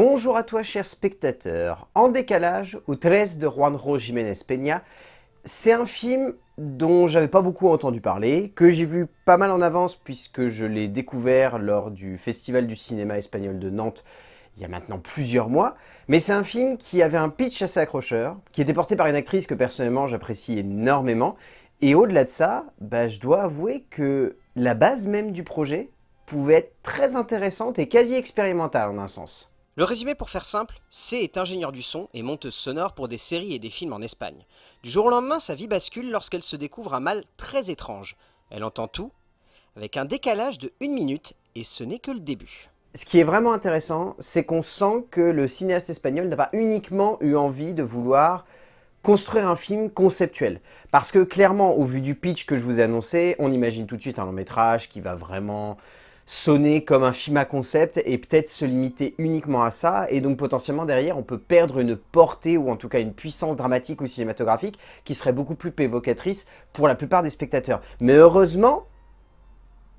Bonjour à toi cher spectateur. En décalage, ou 13 de Juanjo Jiménez Peña, c'est un film dont j'avais pas beaucoup entendu parler, que j'ai vu pas mal en avance puisque je l'ai découvert lors du Festival du cinéma espagnol de Nantes il y a maintenant plusieurs mois, mais c'est un film qui avait un pitch assez accrocheur, qui était porté par une actrice que personnellement j'apprécie énormément, et au-delà de ça, bah, je dois avouer que la base même du projet pouvait être très intéressante et quasi expérimentale en un sens. Le résumé pour faire simple, C est ingénieur du son et monteuse sonore pour des séries et des films en Espagne. Du jour au lendemain, sa vie bascule lorsqu'elle se découvre un mal très étrange. Elle entend tout, avec un décalage de une minute, et ce n'est que le début. Ce qui est vraiment intéressant, c'est qu'on sent que le cinéaste espagnol n'a pas uniquement eu envie de vouloir construire un film conceptuel. Parce que clairement, au vu du pitch que je vous ai annoncé, on imagine tout de suite un long métrage qui va vraiment sonner comme un film à concept et peut-être se limiter uniquement à ça. Et donc potentiellement derrière, on peut perdre une portée ou en tout cas une puissance dramatique ou cinématographique qui serait beaucoup plus évocatrice pour la plupart des spectateurs. Mais heureusement,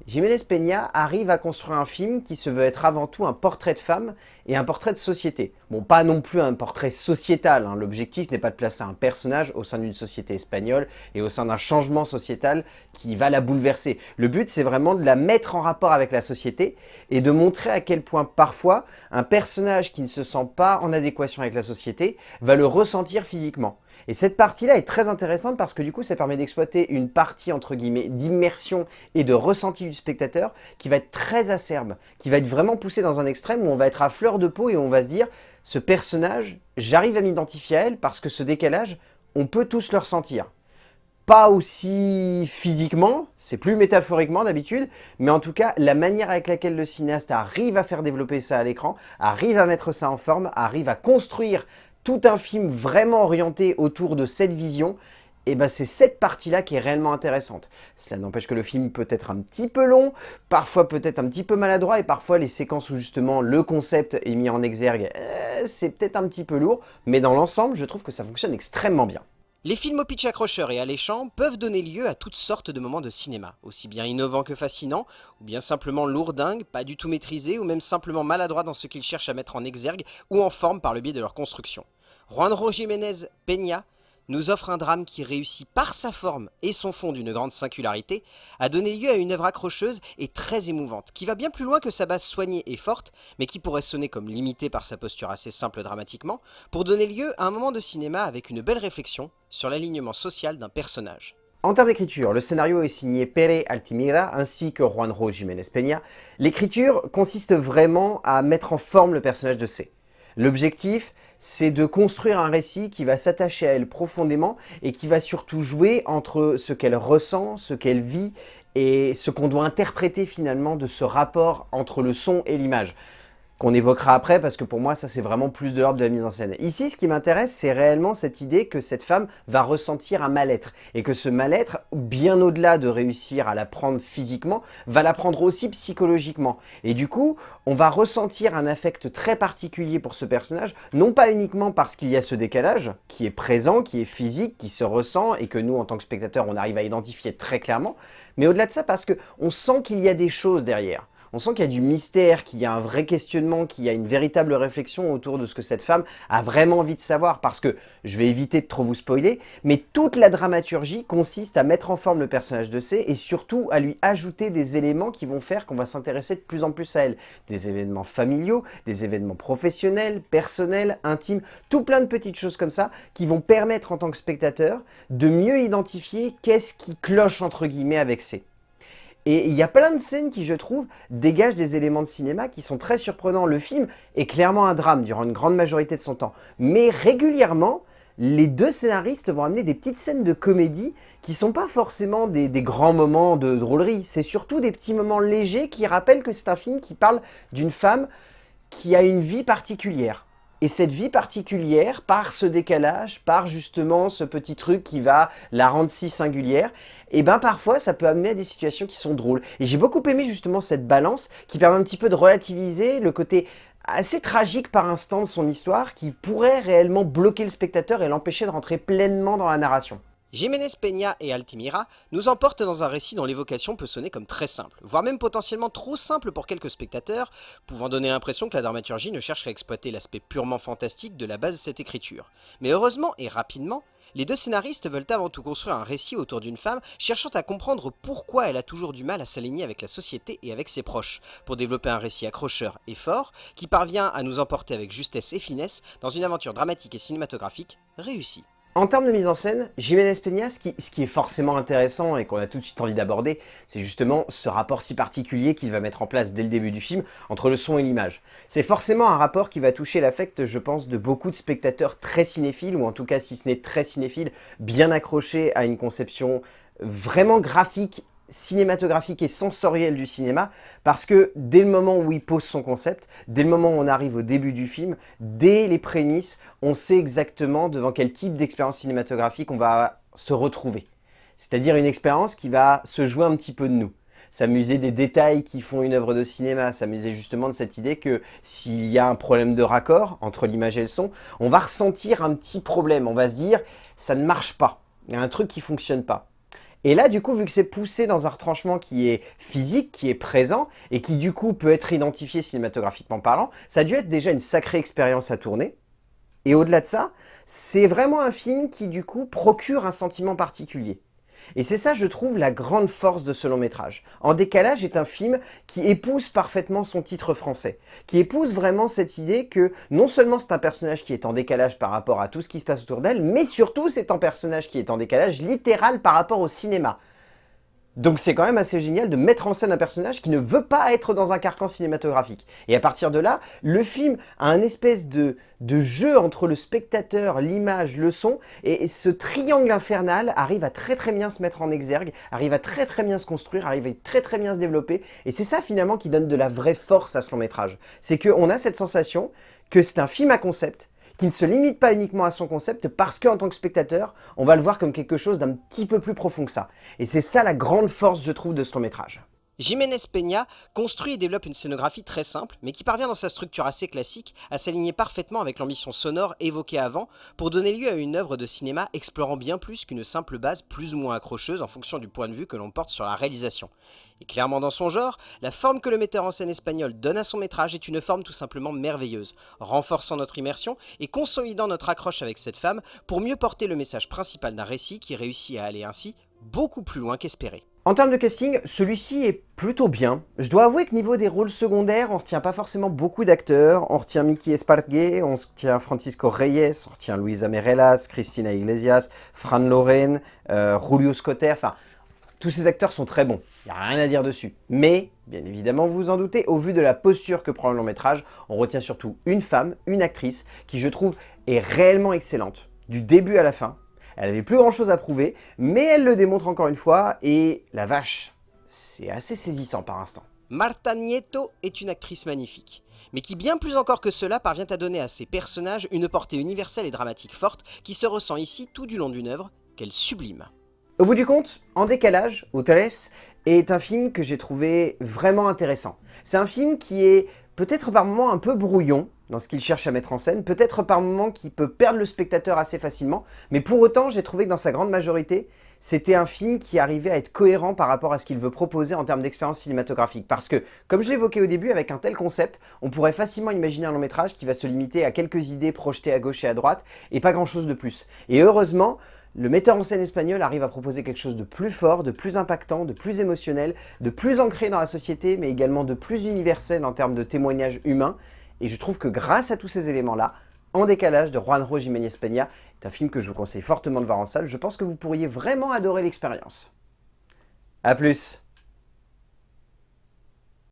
Jiménez Peña arrive à construire un film qui se veut être avant tout un portrait de femme et un portrait de société. Bon, pas non plus un portrait sociétal, hein. l'objectif n'est pas de placer un personnage au sein d'une société espagnole et au sein d'un changement sociétal qui va la bouleverser. Le but, c'est vraiment de la mettre en rapport avec la société et de montrer à quel point parfois un personnage qui ne se sent pas en adéquation avec la société va le ressentir physiquement. Et cette partie-là est très intéressante parce que du coup, ça permet d'exploiter une partie, entre guillemets, d'immersion et de ressenti du spectateur qui va être très acerbe, qui va être vraiment poussé dans un extrême où on va être à fleur de peau et on va se dire « ce personnage, j'arrive à m'identifier à elle parce que ce décalage, on peut tous le ressentir » pas aussi physiquement, c'est plus métaphoriquement d'habitude, mais en tout cas, la manière avec laquelle le cinéaste arrive à faire développer ça à l'écran, arrive à mettre ça en forme, arrive à construire tout un film vraiment orienté autour de cette vision, et ben c'est cette partie-là qui est réellement intéressante. Cela n'empêche que le film peut être un petit peu long, parfois peut-être un petit peu maladroit, et parfois les séquences où justement le concept est mis en exergue, euh, c'est peut-être un petit peu lourd, mais dans l'ensemble, je trouve que ça fonctionne extrêmement bien. Les films au pitch accrocheur et alléchant peuvent donner lieu à toutes sortes de moments de cinéma, aussi bien innovants que fascinants, ou bien simplement lourdingues, pas du tout maîtrisés, ou même simplement maladroits dans ce qu'ils cherchent à mettre en exergue ou en forme par le biais de leur construction. Juanjo Jiménez Peña nous offre un drame qui réussit par sa forme et son fond d'une grande singularité à donner lieu à une œuvre accrocheuse et très émouvante, qui va bien plus loin que sa base soignée et forte, mais qui pourrait sonner comme limitée par sa posture assez simple dramatiquement, pour donner lieu à un moment de cinéma avec une belle réflexion sur l'alignement social d'un personnage. En termes d'écriture, le scénario est signé Pere Altimira ainsi que Juanjo Jiménez Peña. L'écriture consiste vraiment à mettre en forme le personnage de C. L'objectif, c'est de construire un récit qui va s'attacher à elle profondément et qui va surtout jouer entre ce qu'elle ressent, ce qu'elle vit et ce qu'on doit interpréter finalement de ce rapport entre le son et l'image qu'on évoquera après parce que pour moi ça c'est vraiment plus de l'ordre de la mise en scène. Ici ce qui m'intéresse c'est réellement cette idée que cette femme va ressentir un mal-être et que ce mal-être bien au-delà de réussir à la prendre physiquement va la prendre aussi psychologiquement et du coup on va ressentir un affect très particulier pour ce personnage non pas uniquement parce qu'il y a ce décalage qui est présent, qui est physique, qui se ressent et que nous en tant que spectateurs on arrive à identifier très clairement mais au-delà de ça parce qu'on sent qu'il y a des choses derrière on sent qu'il y a du mystère, qu'il y a un vrai questionnement, qu'il y a une véritable réflexion autour de ce que cette femme a vraiment envie de savoir. Parce que, je vais éviter de trop vous spoiler, mais toute la dramaturgie consiste à mettre en forme le personnage de C et surtout à lui ajouter des éléments qui vont faire qu'on va s'intéresser de plus en plus à elle. Des événements familiaux, des événements professionnels, personnels, intimes, tout plein de petites choses comme ça qui vont permettre en tant que spectateur de mieux identifier qu'est-ce qui cloche entre guillemets avec C. Et il y a plein de scènes qui, je trouve, dégagent des éléments de cinéma qui sont très surprenants. Le film est clairement un drame durant une grande majorité de son temps. Mais régulièrement, les deux scénaristes vont amener des petites scènes de comédie qui sont pas forcément des, des grands moments de drôlerie. C'est surtout des petits moments légers qui rappellent que c'est un film qui parle d'une femme qui a une vie particulière. Et cette vie particulière, par ce décalage, par justement ce petit truc qui va la rendre si singulière, et eh ben parfois ça peut amener à des situations qui sont drôles. Et j'ai beaucoup aimé justement cette balance qui permet un petit peu de relativiser le côté assez tragique par instant de son histoire qui pourrait réellement bloquer le spectateur et l'empêcher de rentrer pleinement dans la narration. Jiménez Peña et Altimira nous emportent dans un récit dont l'évocation peut sonner comme très simple, voire même potentiellement trop simple pour quelques spectateurs, pouvant donner l'impression que la dramaturgie ne cherche qu'à exploiter l'aspect purement fantastique de la base de cette écriture. Mais heureusement et rapidement, les deux scénaristes veulent avant tout construire un récit autour d'une femme cherchant à comprendre pourquoi elle a toujours du mal à s'aligner avec la société et avec ses proches, pour développer un récit accrocheur et fort, qui parvient à nous emporter avec justesse et finesse dans une aventure dramatique et cinématographique réussie. En termes de mise en scène, Jiménez Peña, ce qui, ce qui est forcément intéressant et qu'on a tout de suite envie d'aborder, c'est justement ce rapport si particulier qu'il va mettre en place dès le début du film entre le son et l'image. C'est forcément un rapport qui va toucher l'affect, je pense, de beaucoup de spectateurs très cinéphiles, ou en tout cas, si ce n'est très cinéphiles, bien accrochés à une conception vraiment graphique cinématographique et sensoriel du cinéma parce que dès le moment où il pose son concept, dès le moment où on arrive au début du film, dès les prémices, on sait exactement devant quel type d'expérience cinématographique on va se retrouver. C'est-à-dire une expérience qui va se jouer un petit peu de nous s'amuser des détails qui font une œuvre de cinéma, s'amuser justement de cette idée que s'il y a un problème de raccord entre l'image et le son, on va ressentir un petit problème, on va se dire ça ne marche pas, il y a un truc qui fonctionne pas. Et là, du coup, vu que c'est poussé dans un retranchement qui est physique, qui est présent, et qui du coup peut être identifié cinématographiquement parlant, ça a dû être déjà une sacrée expérience à tourner. Et au-delà de ça, c'est vraiment un film qui du coup procure un sentiment particulier. Et c'est ça, je trouve, la grande force de ce long métrage. En décalage est un film qui épouse parfaitement son titre français, qui épouse vraiment cette idée que non seulement c'est un personnage qui est en décalage par rapport à tout ce qui se passe autour d'elle, mais surtout c'est un personnage qui est en décalage littéral par rapport au cinéma. Donc c'est quand même assez génial de mettre en scène un personnage qui ne veut pas être dans un carcan cinématographique. Et à partir de là, le film a un espèce de, de jeu entre le spectateur, l'image, le son, et ce triangle infernal arrive à très très bien se mettre en exergue, arrive à très très bien se construire, arrive à très très bien se développer, et c'est ça finalement qui donne de la vraie force à ce long métrage. C'est qu'on a cette sensation que c'est un film à concept, qui ne se limite pas uniquement à son concept parce qu'en tant que spectateur, on va le voir comme quelque chose d'un petit peu plus profond que ça. Et c'est ça la grande force, je trouve, de ce long métrage. Jiménez Peña construit et développe une scénographie très simple, mais qui parvient dans sa structure assez classique à s'aligner parfaitement avec l'ambition sonore évoquée avant pour donner lieu à une œuvre de cinéma explorant bien plus qu'une simple base plus ou moins accrocheuse en fonction du point de vue que l'on porte sur la réalisation. Et clairement dans son genre, la forme que le metteur en scène espagnol donne à son métrage est une forme tout simplement merveilleuse, renforçant notre immersion et consolidant notre accroche avec cette femme pour mieux porter le message principal d'un récit qui réussit à aller ainsi beaucoup plus loin qu'espéré. En termes de casting, celui-ci est plutôt bien. Je dois avouer que niveau des rôles secondaires, on retient pas forcément beaucoup d'acteurs. On retient Mickey Espargué, on retient Francisco Reyes, on retient Luisa Merelas, Cristina Iglesias, Fran Loren, euh, Julio Scotter, enfin... Tous ces acteurs sont très bons, il n'y a rien à dire dessus. Mais, bien évidemment, vous vous en doutez, au vu de la posture que prend le long métrage, on retient surtout une femme, une actrice, qui je trouve est réellement excellente, du début à la fin. Elle avait plus grand chose à prouver, mais elle le démontre encore une fois, et la vache, c'est assez saisissant par instant. Marta Nieto est une actrice magnifique, mais qui bien plus encore que cela parvient à donner à ses personnages une portée universelle et dramatique forte qui se ressent ici tout du long d'une œuvre qu'elle sublime. Au bout du compte, En décalage, ou est un film que j'ai trouvé vraiment intéressant. C'est un film qui est peut-être par moments un peu brouillon, dans ce qu'il cherche à mettre en scène, peut-être par moments qui peut perdre le spectateur assez facilement, mais pour autant, j'ai trouvé que dans sa grande majorité, c'était un film qui arrivait à être cohérent par rapport à ce qu'il veut proposer en termes d'expérience cinématographique. Parce que, comme je l'évoquais au début, avec un tel concept, on pourrait facilement imaginer un long métrage qui va se limiter à quelques idées projetées à gauche et à droite, et pas grand chose de plus. Et heureusement, le metteur en scène espagnol arrive à proposer quelque chose de plus fort, de plus impactant, de plus émotionnel, de plus ancré dans la société, mais également de plus universel en termes de témoignage humain, et je trouve que grâce à tous ces éléments-là, En décalage de Juanjo Jiménez Peña est un film que je vous conseille fortement de voir en salle. Je pense que vous pourriez vraiment adorer l'expérience. A plus